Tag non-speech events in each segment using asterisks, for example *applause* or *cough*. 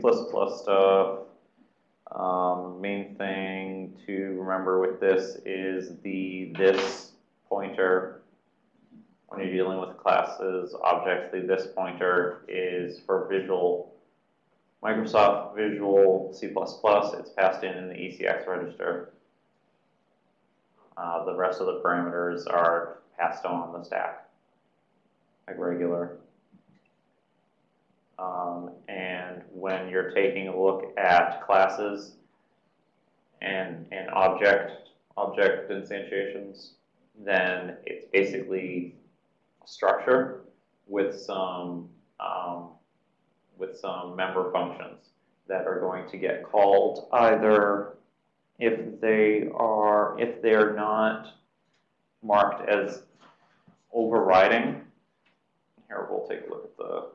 stuff. Um, main thing to remember with this is the this pointer. When you're dealing with classes, objects, the this pointer is for visual. Microsoft Visual C++, it's passed in in the ECX register. Uh, the rest of the parameters are passed on the stack, like regular. Um, and when you're taking a look at classes and, and object, object instantiations, then it's basically a structure with some, um, with some member functions that are going to get called either if they are, if they're not marked as overriding. Here, we'll take a look at the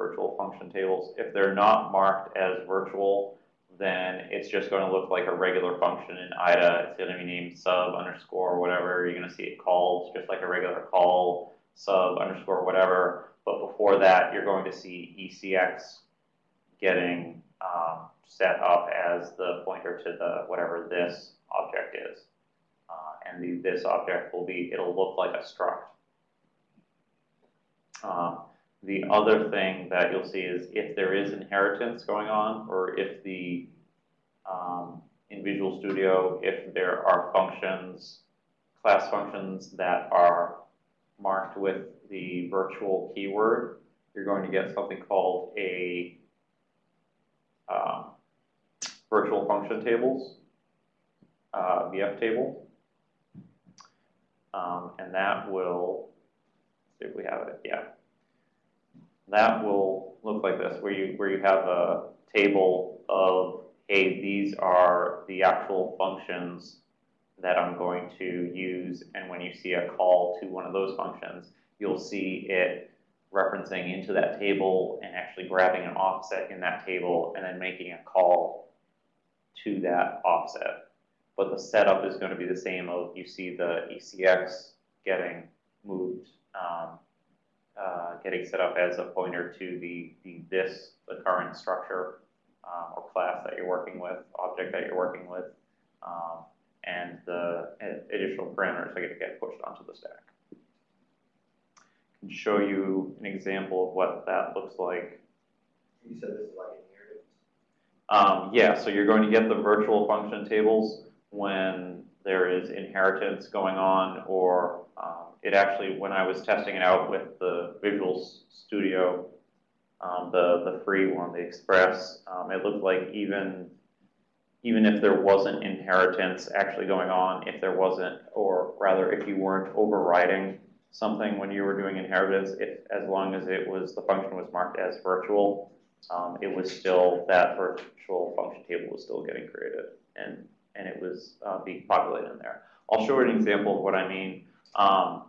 virtual function tables. If they're not marked as virtual, then it's just going to look like a regular function in IDA. It's going to be named sub underscore whatever. You're going to see it called just like a regular call, sub underscore whatever. But before that, you're going to see ECX getting um, set up as the pointer to the whatever this object is. Uh, and the, this object will be, it'll look like a struct. Uh, the other thing that you'll see is if there is inheritance going on, or if the, um, in Visual Studio, if there are functions, class functions that are marked with the virtual keyword, you're going to get something called a um, virtual function tables, uh, VF table. Um, and that will, see if we have it, yeah that will look like this, where you, where you have a table of, hey, these are the actual functions that I'm going to use, and when you see a call to one of those functions, you'll see it referencing into that table and actually grabbing an offset in that table and then making a call to that offset. But the setup is going to be the same of you see the ECX getting moved um, uh, getting set up as a pointer to the, the this, the current structure um, or class that you're working with, object that you're working with, um, and the additional parameters are going to get pushed onto the stack. I can show you an example of what that looks like. You said this is like inheritance? Um, yeah, so you're going to get the virtual function tables when there is inheritance going on or um, it actually, when I was testing it out with the Visual Studio, um, the, the free one, the Express, um, it looked like even, even if there wasn't inheritance actually going on, if there wasn't, or rather if you weren't overriding something when you were doing inheritance, if, as long as it was, the function was marked as virtual, um, it was still, that virtual function table was still getting created and, and it was uh, being populated in there. I'll show an example of what I mean. Um,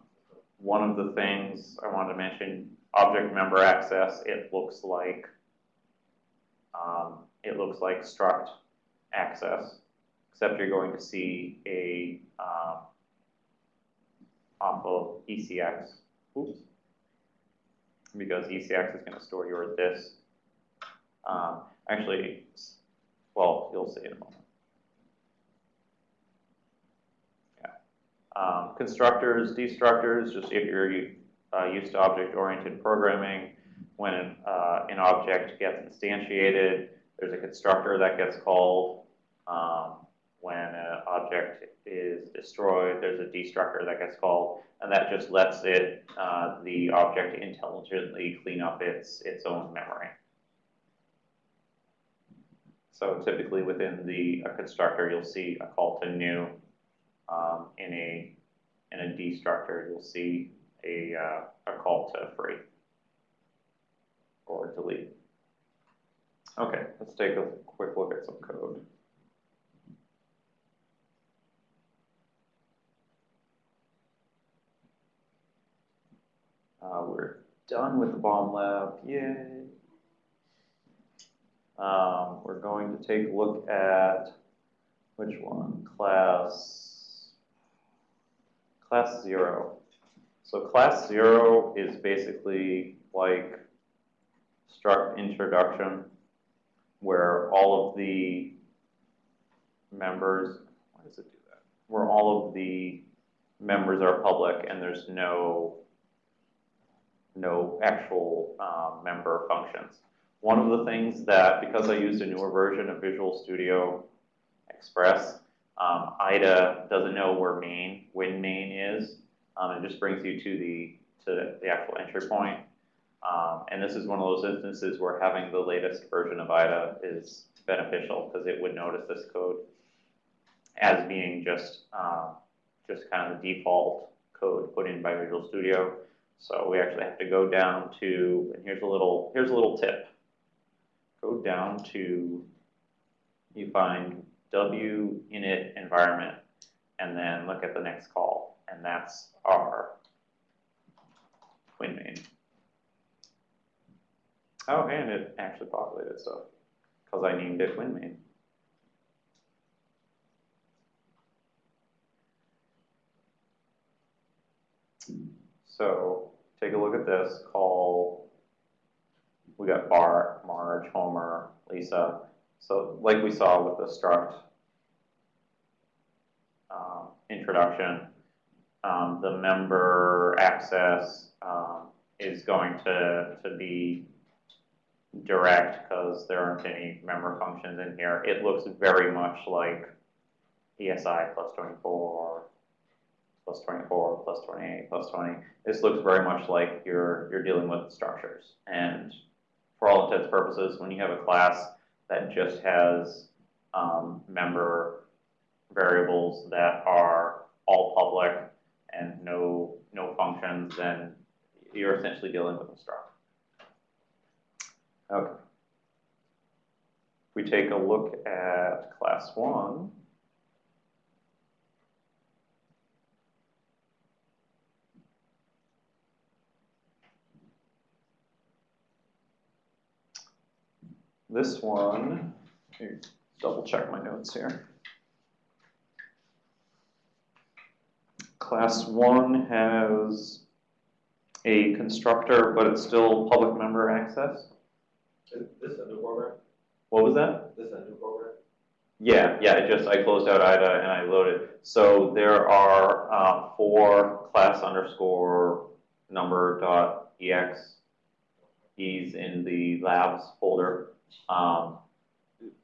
one of the things I wanted to mention, object member access, it looks like um, it looks like struct access, except you're going to see a um, off of ECX. Oops. Because ECX is going to store your this. Um, actually, well, you'll see in a moment. Um, constructors, destructors, just if you're uh, used to object-oriented programming, when an, uh, an, object gets instantiated, there's a constructor that gets called. Um, when an object is destroyed, there's a destructor that gets called, and that just lets it, uh, the object intelligently clean up its, its own memory. So typically within the constructor, you'll see a call to new um, in a in a destructor, you'll see a, uh, a call to free or delete. Okay, let's take a quick look at some code. Uh, we're done with the bomb lab, yay. Um, we're going to take a look at which one? Class class zero. So class zero is basically like struct introduction. where all of the members, why does it do that? Where all of the members are public and there's no, no actual, um, member functions. One of the things that, because I used a newer version of Visual Studio Express, um, IDA doesn't know where main, when main is. Um, it just brings you to the, to the actual entry point. Um, and this is one of those instances where having the latest version of IDA is beneficial because it would notice this code as being just, um, just kind of the default code put in by Visual Studio. So we actually have to go down to, and here's a little, here's a little tip. Go down to, you find W init environment, and then look at the next call, and that's our Quinn main. Oh, and it actually populated stuff, because I named it Quinn main. So, take a look at this, call, we got Bart, Marge, Homer, Lisa. So like we saw with the struct um, introduction, um, the member access um, is going to, to be direct because there aren't any member functions in here. It looks very much like ESI plus 24, plus 24, plus 28, plus 20. This looks very much like you're, you're dealing with structures. And for all intents and purposes, when you have a class that just has um, member variables that are all public and no, no functions, then you're essentially dealing with a struct. Okay. If we take a look at class one, this one, let me double check my notes here. Class one has a constructor, but it's still public member access. Is this a new program? What was that? This is a new program? Yeah, yeah, I just, I closed out IDA and I loaded. So there are, uh, four class underscore number dot ex keys in the labs folder. Um,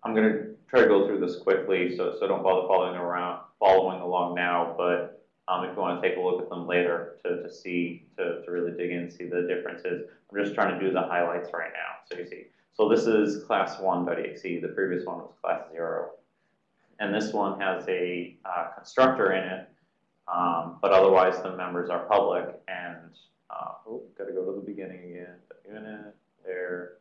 I'm gonna try to go through this quickly, so, so don't bother following around, following along now, but, um, if you wanna take a look at them later to, to see, to, to really dig in, and see the differences. I'm just trying to do the highlights right now, so you see. So this is class one.exe, the previous one was class zero. And this one has a, uh, constructor in it, um, but otherwise the members are public and, uh, oh, gotta go to the beginning again, unit, there.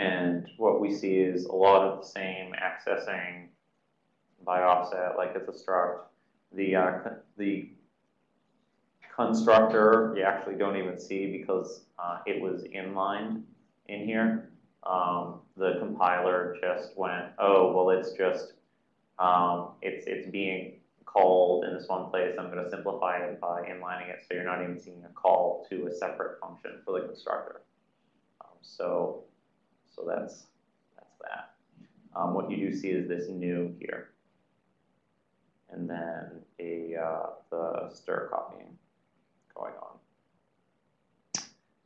And what we see is a lot of the same accessing by offset, like it's a struct. The, uh, the constructor, you actually don't even see because, uh, it was inlined in here. Um, the compiler just went, oh, well, it's just, um, it's, it's being called in this one place. I'm gonna simplify it by inlining it, so you're not even seeing a call to a separate function for the constructor. Um, so, so that's, that's that. Um, what you do see is this new here. And then a, uh, the stir copying going on.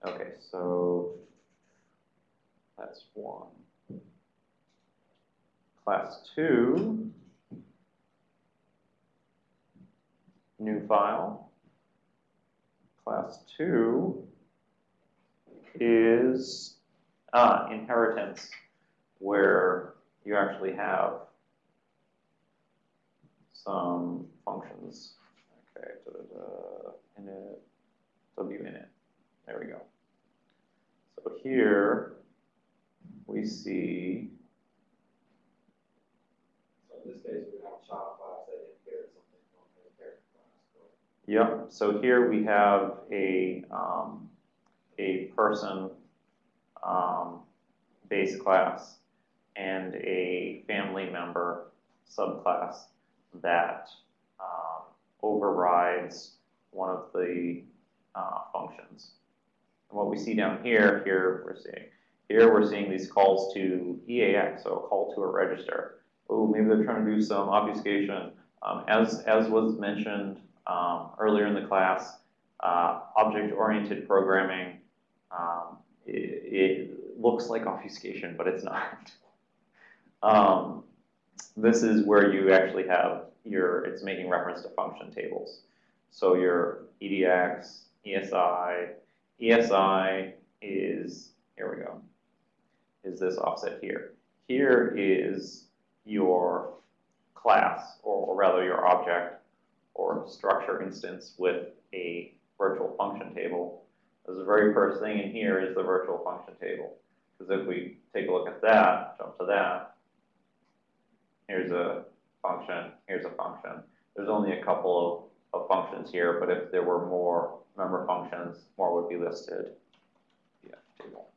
Okay, so that's one. Class two, new file. Class two is ah, inheritance, where you actually have some functions. Okay, da, da, da, init, w init. There we go. So here we see, So in this case, we have child class that inherits something from the parent class, yep, so here we have a, um, a person, um, base class and a family member subclass that, um, overrides one of the, uh, functions. And what we see down here, here we're seeing, Here we're seeing these calls to EAX, so a call to a register. Oh, maybe they're trying to do some obfuscation. Um, as, as was mentioned um, earlier in the class, uh, object-oriented programming, um, it, looks like obfuscation, but it's not. *laughs* Um, this is where you actually have your, it's making reference to function tables. So your EDX, ESI, ESI is, here we go, is this offset here. Here is your class, or, rather your object or structure instance with a table. The very first thing in here is the virtual function table. Because if we take a look at that, jump to that, here's a function, here's a function. There's only a couple of, of functions here, but if there were more member functions, more would be listed. Yeah, table.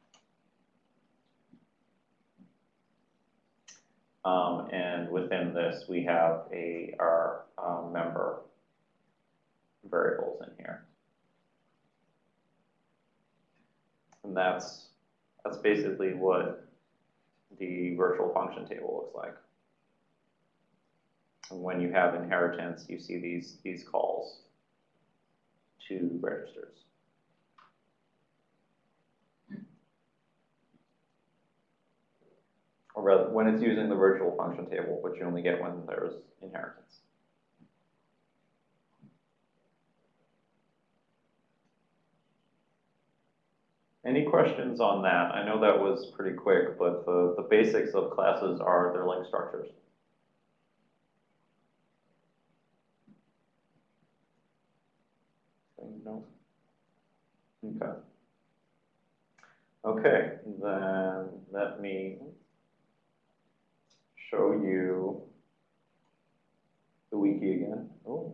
Um, and within this, we have a, our, um, member variables in here. And that's, that's basically what the virtual function table looks like. And when you have inheritance, you see these, these calls to registers. Or rather, when it's using the virtual function table, which you only get when there's inheritance. Any questions on that? I know that was pretty quick, but the, the basics of classes are their link structures. No? Okay. Okay, then let me show you the wiki again. Oh,